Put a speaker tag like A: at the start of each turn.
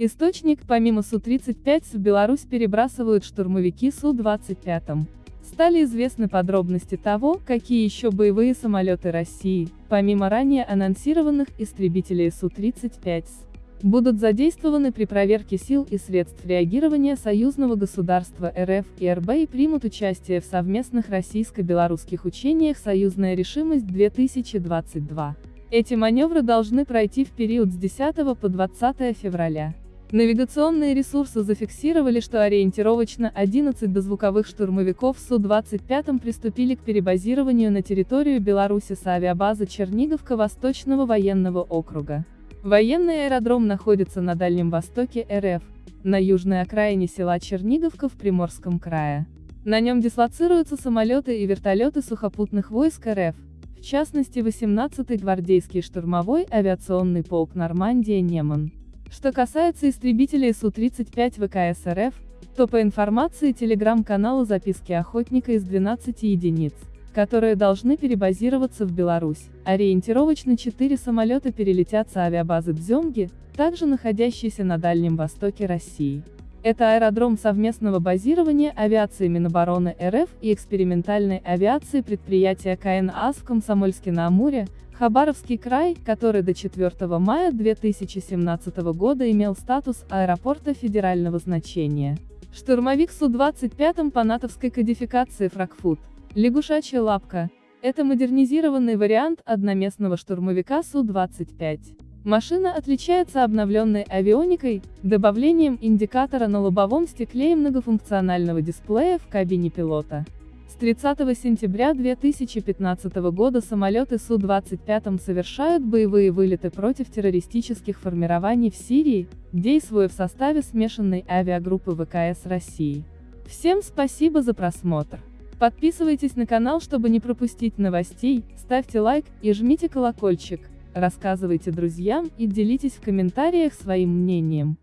A: Источник, помимо Су-35 в Беларусь перебрасывают штурмовики Су-25. Стали известны подробности того, какие еще боевые самолеты России, помимо ранее анонсированных истребителей Су-35, будут задействованы при проверке сил и средств реагирования союзного государства РФ и РБ и примут участие в совместных российско-белорусских учениях «Союзная решимость-2022». Эти маневры должны пройти в период с 10 по 20 февраля. Навигационные ресурсы зафиксировали, что ориентировочно 11 дозвуковых штурмовиков Су-25 приступили к перебазированию на территорию Беларуси с авиабазы Черниговка Восточного военного округа. Военный аэродром находится на Дальнем Востоке РФ, на южной окраине села Черниговка в Приморском крае. На нем дислоцируются самолеты и вертолеты сухопутных войск РФ, в частности 18-й гвардейский штурмовой авиационный полк «Нормандия-Неман». Что касается истребителей Су-35 ВКС РФ, то по информации телеграм-канала записки охотника из 12 единиц, которые должны перебазироваться в Беларусь, ориентировочно 4 самолета перелетят с авиабазы Дземги, также находящейся на Дальнем Востоке России. Это аэродром совместного базирования авиации Минобороны РФ и экспериментальной авиации предприятия КНАС в Комсомольске-на-Амуре, Хабаровский край, который до 4 мая 2017 года имел статус аэропорта федерального значения. Штурмовик Су-25 по натовской кодификации Фракфут, лягушачья лапка, это модернизированный вариант одноместного штурмовика Су-25. Машина отличается обновленной авионикой, добавлением индикатора на лобовом стекле и многофункционального дисплея в кабине пилота. С 30 сентября 2015 года самолеты Су-25 совершают боевые вылеты против террористических формирований в Сирии, действуя в составе смешанной авиагруппы ВКС России. Всем спасибо за просмотр. Подписывайтесь на канал, чтобы не пропустить новостей, ставьте лайк и жмите колокольчик, рассказывайте друзьям и делитесь в комментариях своим мнением.